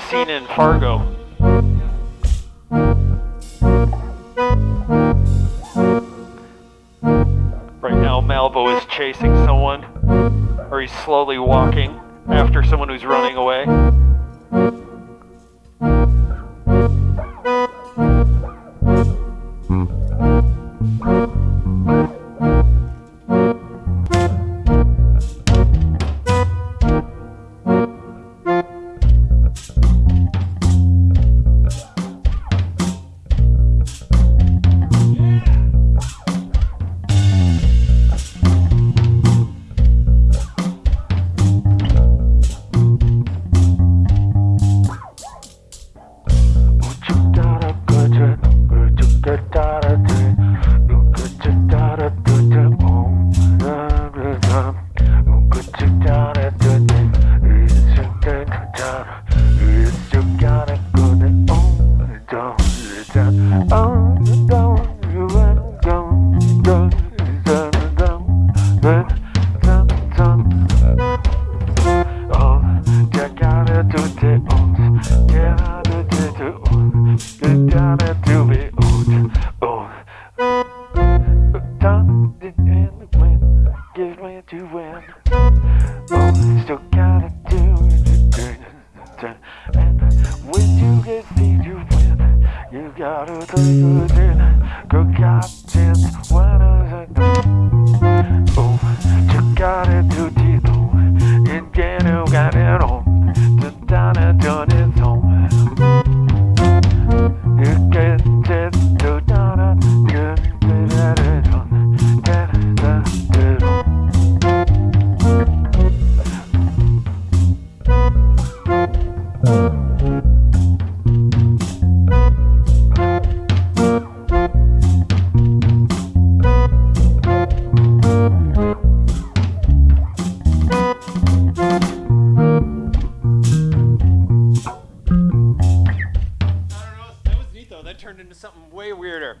scene in Fargo. Right now, Malvo is chasing someone, or he's slowly walking after someone who's running away. Oh, still gotta do it. And when you get beat, you win. You gotta do it. Into something way weirder.